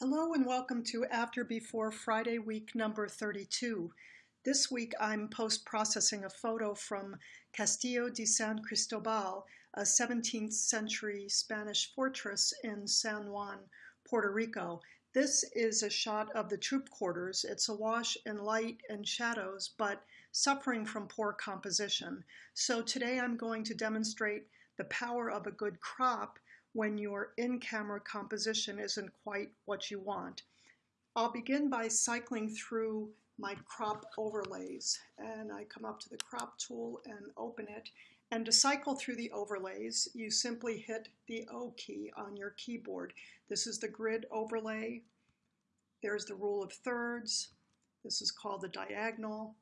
Hello and welcome to After Before Friday week number 32. This week I'm post-processing a photo from Castillo de San Cristobal, a 17th century Spanish fortress in San Juan, Puerto Rico. This is a shot of the troop quarters. It's awash in light and shadows, but suffering from poor composition. So today I'm going to demonstrate the power of a good crop when your in-camera composition isn't quite what you want. I'll begin by cycling through my crop overlays and I come up to the crop tool and open it and to cycle through the overlays you simply hit the O key on your keyboard. This is the grid overlay. There's the rule of thirds. This is called the diagonal.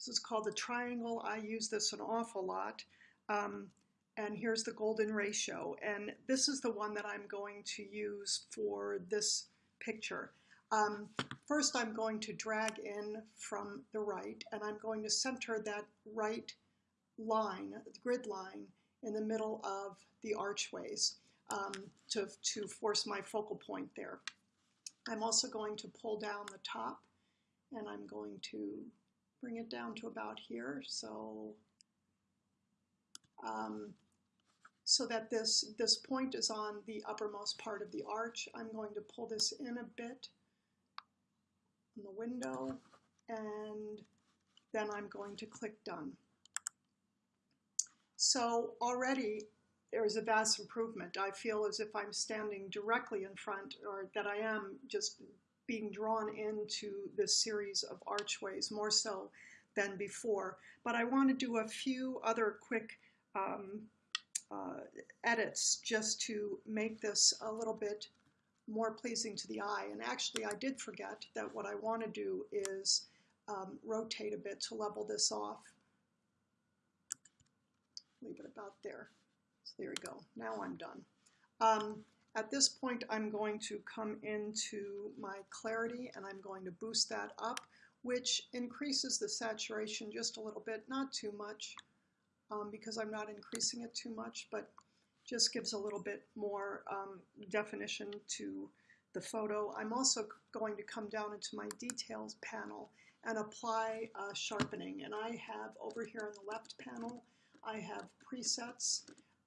This is called the triangle. I use this an awful lot. Um, and here's the golden ratio. And this is the one that I'm going to use for this picture. Um, first, I'm going to drag in from the right, and I'm going to center that right line, grid line, in the middle of the archways um, to, to force my focal point there. I'm also going to pull down the top, and I'm going to bring it down to about here. So um, so that this, this point is on the uppermost part of the arch. I'm going to pull this in a bit in the window and then I'm going to click done. So already there is a vast improvement. I feel as if I'm standing directly in front or that I am just being drawn into this series of archways more so than before. But I want to do a few other quick um, uh, edits just to make this a little bit more pleasing to the eye. And actually, I did forget that what I want to do is um, rotate a bit to level this off. Leave it about there. So there we go. Now I'm done. Um, at this point, I'm going to come into my clarity and I'm going to boost that up, which increases the saturation just a little bit, not too much um, because I'm not increasing it too much, but just gives a little bit more um, definition to the photo. I'm also going to come down into my details panel and apply uh, sharpening. And I have over here on the left panel, I have presets.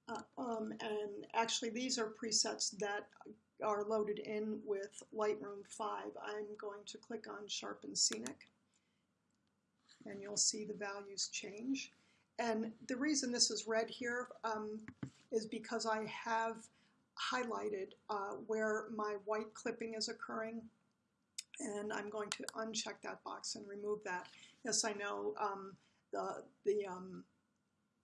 Uh, um, and actually these are presets that are loaded in with Lightroom 5. I'm going to click on Sharpen Scenic and you'll see the values change. And the reason this is red here um, is because I have highlighted uh, where my white clipping is occurring. And I'm going to uncheck that box and remove that. Yes, I know um, the, the, um,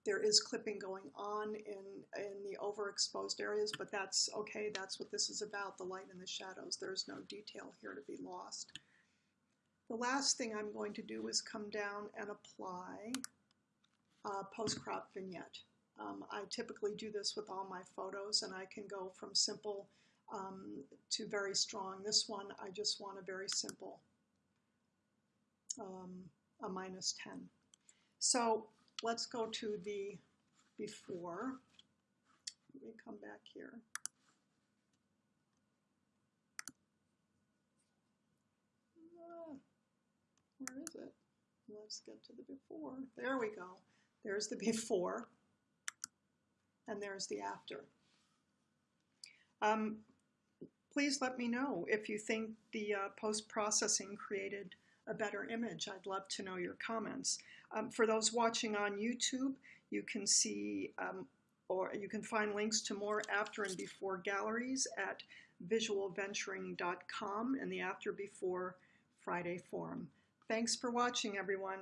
there is clipping going on in, in the overexposed areas, but that's okay. That's what this is about, the light and the shadows. There's no detail here to be lost. The last thing I'm going to do is come down and apply uh, post-crop vignette. Um, I typically do this with all my photos and I can go from simple um, to very strong. This one, I just want a very simple, um, a minus 10. So let's go to the before. Let me come back here. Ah, where is it? Let's get to the before. There we go. There's the before, and there's the after. Um, please let me know if you think the uh, post-processing created a better image. I'd love to know your comments. Um, for those watching on YouTube, you can see um, or you can find links to more after and before galleries at visualventuring.com and the After Before Friday forum. Thanks for watching, everyone.